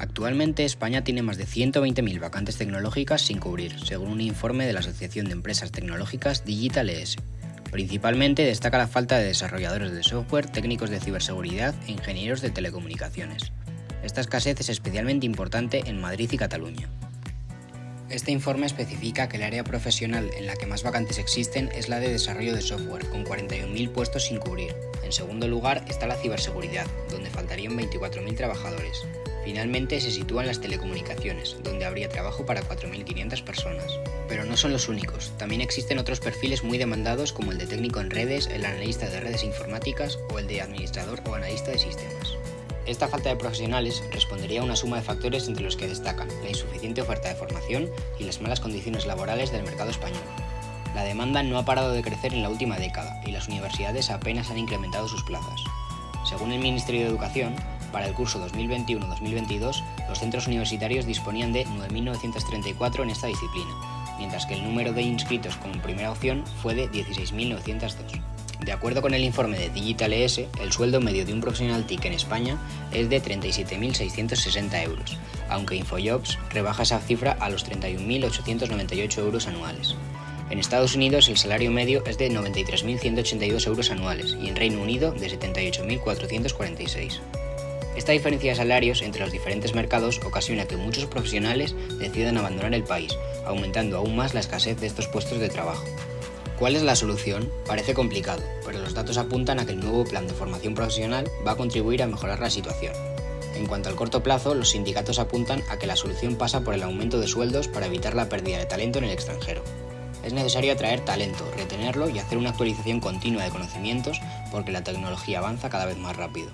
Actualmente España tiene más de 120.000 vacantes tecnológicas sin cubrir, según un informe de la Asociación de Empresas Tecnológicas Digital ES. Principalmente destaca la falta de desarrolladores de software, técnicos de ciberseguridad e ingenieros de telecomunicaciones. Esta escasez es especialmente importante en Madrid y Cataluña. Este informe especifica que el área profesional en la que más vacantes existen es la de desarrollo de software, con 41.000 puestos sin cubrir. En segundo lugar está la ciberseguridad, donde faltarían 24.000 trabajadores. Finalmente se sitúan las telecomunicaciones, donde habría trabajo para 4.500 personas. Pero no son los únicos, también existen otros perfiles muy demandados como el de técnico en redes, el analista de redes informáticas o el de administrador o analista de sistemas. Esta falta de profesionales respondería a una suma de factores entre los que destacan la insuficiente oferta de formación y las malas condiciones laborales del mercado español. La demanda no ha parado de crecer en la última década y las universidades apenas han incrementado sus plazas. Según el Ministerio de Educación, para el curso 2021-2022, los centros universitarios disponían de 9.934 en esta disciplina, mientras que el número de inscritos como primera opción fue de 16.902. De acuerdo con el informe de Digital ES, el sueldo medio de un profesional TIC en España es de 37.660 euros, aunque Infojobs rebaja esa cifra a los 31.898 euros anuales. En Estados Unidos el salario medio es de 93.182 euros anuales y en Reino Unido de 78.446. Esta diferencia de salarios entre los diferentes mercados ocasiona que muchos profesionales decidan abandonar el país, aumentando aún más la escasez de estos puestos de trabajo. ¿Cuál es la solución? Parece complicado, pero los datos apuntan a que el nuevo plan de formación profesional va a contribuir a mejorar la situación. En cuanto al corto plazo, los sindicatos apuntan a que la solución pasa por el aumento de sueldos para evitar la pérdida de talento en el extranjero. Es necesario atraer talento, retenerlo y hacer una actualización continua de conocimientos porque la tecnología avanza cada vez más rápido.